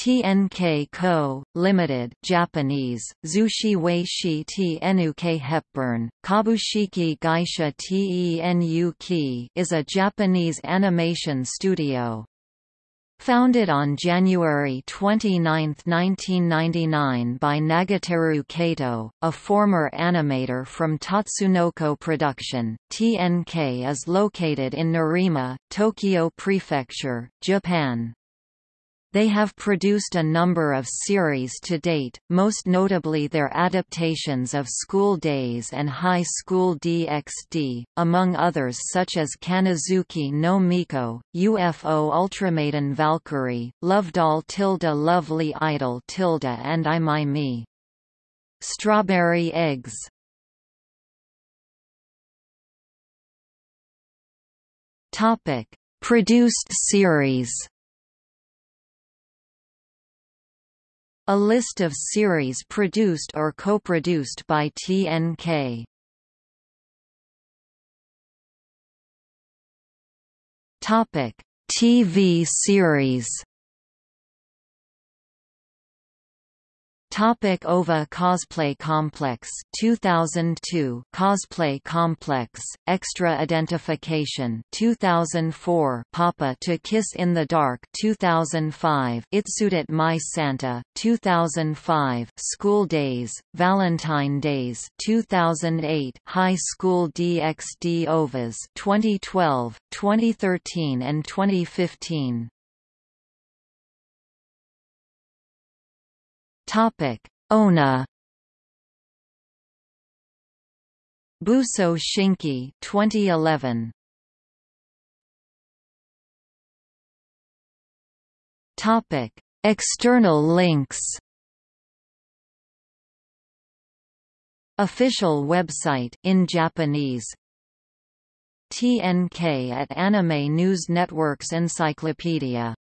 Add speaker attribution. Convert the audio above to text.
Speaker 1: TNK Co., Limited, Japanese, Zushi Weishi TNUK Hepburn, Kabushiki Gaisha Tenuk is a Japanese animation studio. Founded on January 29, 1999 by Nagateru Kato, a former animator from Tatsunoko Production, TNK is located in Nerima, Tokyo Prefecture, Japan. They have produced a number of series to date, most notably their adaptations of School Days and High School DxD, among others such as Kannazuki no Miko, UFO Ultramaiden Valkyrie, Love Doll tilde Lovely Idol tilde and I My Me. Strawberry Eggs. Produced series A list of series produced or co-produced by TNK. Topic: TV series Topic OVA Cosplay Complex 2002 Cosplay Complex Extra Identification 2004 Papa to Kiss in the Dark 2005 Itsudatte My Santa 2005 School Days Valentine Days 2008 High School DxD OVAs 2012 2013 and 2015 Topic: Ona. Buso Shinki 2011 Topic: External links. Official website in Japanese. TNK at Anime News Network's Encyclopedia